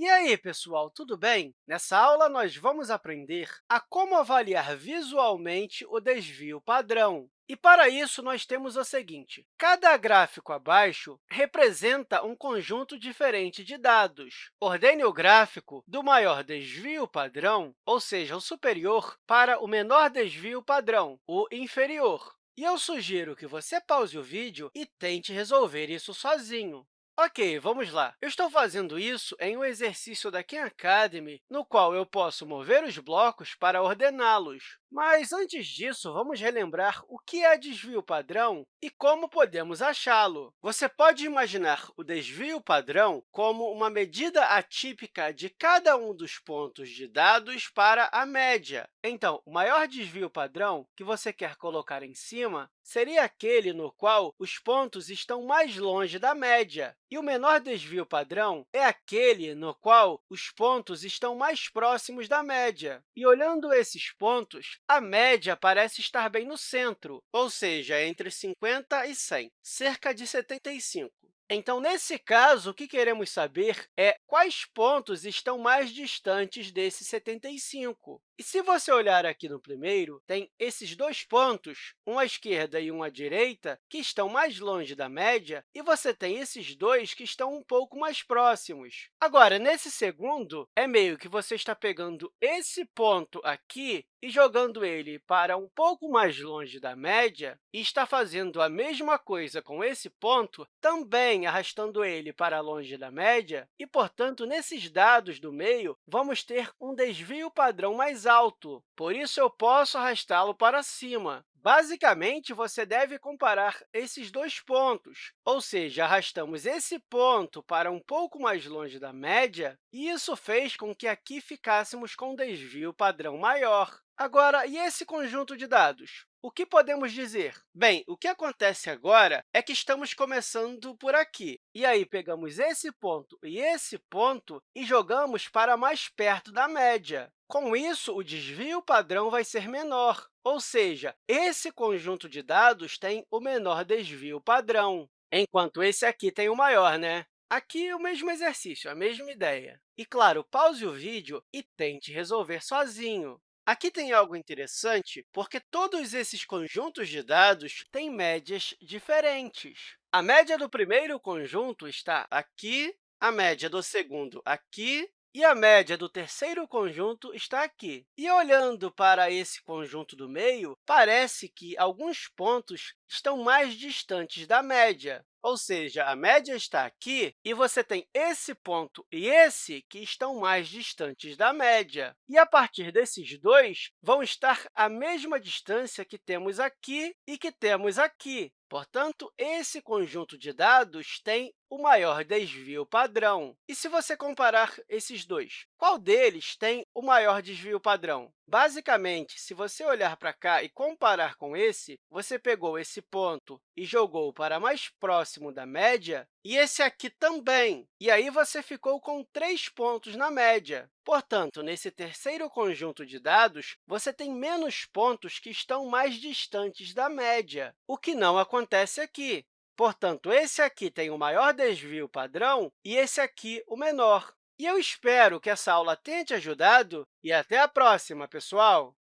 E aí, pessoal, tudo bem? Nessa aula, nós vamos aprender a como avaliar visualmente o desvio padrão. E, para isso, nós temos o seguinte. Cada gráfico abaixo representa um conjunto diferente de dados. Ordene o gráfico do maior desvio padrão, ou seja, o superior, para o menor desvio padrão, o inferior. E eu sugiro que você pause o vídeo e tente resolver isso sozinho. Ok, vamos lá. Eu estou fazendo isso em um exercício da Khan Academy, no qual eu posso mover os blocos para ordená-los. Mas, antes disso, vamos relembrar o que é desvio padrão e como podemos achá-lo. Você pode imaginar o desvio padrão como uma medida atípica de cada um dos pontos de dados para a média. Então, o maior desvio padrão que você quer colocar em cima seria aquele no qual os pontos estão mais longe da média. E o menor desvio padrão é aquele no qual os pontos estão mais próximos da média. E, olhando esses pontos, a média parece estar bem no centro, ou seja, entre 50 e 100, cerca de 75. Então, nesse caso, o que queremos saber é quais pontos estão mais distantes desse 75. E se você olhar aqui no primeiro, tem esses dois pontos, um à esquerda e um à direita, que estão mais longe da média, e você tem esses dois que estão um pouco mais próximos. Agora, nesse segundo, é meio que você está pegando esse ponto aqui e jogando ele para um pouco mais longe da média, e está fazendo a mesma coisa com esse ponto, também arrastando ele para longe da média, e, portanto, nesses dados do meio, vamos ter um desvio padrão mais alto, por isso eu posso arrastá-lo para cima. Basicamente, você deve comparar esses dois pontos, ou seja, arrastamos esse ponto para um pouco mais longe da média, e isso fez com que aqui ficássemos com um desvio padrão maior. Agora, e esse conjunto de dados? O que podemos dizer? Bem, o que acontece agora é que estamos começando por aqui. E aí, pegamos esse ponto e esse ponto e jogamos para mais perto da média. Com isso, o desvio padrão vai ser menor, ou seja, esse conjunto de dados tem o menor desvio padrão, enquanto esse aqui tem o maior, né? Aqui, o mesmo exercício, a mesma ideia. E, claro, pause o vídeo e tente resolver sozinho. Aqui tem algo interessante, porque todos esses conjuntos de dados têm médias diferentes. A média do primeiro conjunto está aqui, a média do segundo aqui e a média do terceiro conjunto está aqui. E olhando para esse conjunto do meio, parece que alguns pontos estão mais distantes da média. Ou seja, a média está aqui e você tem esse ponto e esse que estão mais distantes da média. E, a partir desses dois, vão estar à mesma distância que temos aqui e que temos aqui. Portanto, esse conjunto de dados tem o maior desvio padrão. E se você comparar esses dois, qual deles tem o maior desvio padrão? Basicamente, se você olhar para cá e comparar com esse, você pegou esse ponto e jogou para mais próximo da média, e esse aqui também. E aí você ficou com três pontos na média. Portanto, nesse terceiro conjunto de dados, você tem menos pontos que estão mais distantes da média, o que não acontece aqui. Portanto, esse aqui tem o maior desvio padrão e esse aqui o menor. E eu espero que essa aula tenha te ajudado e até a próxima, pessoal!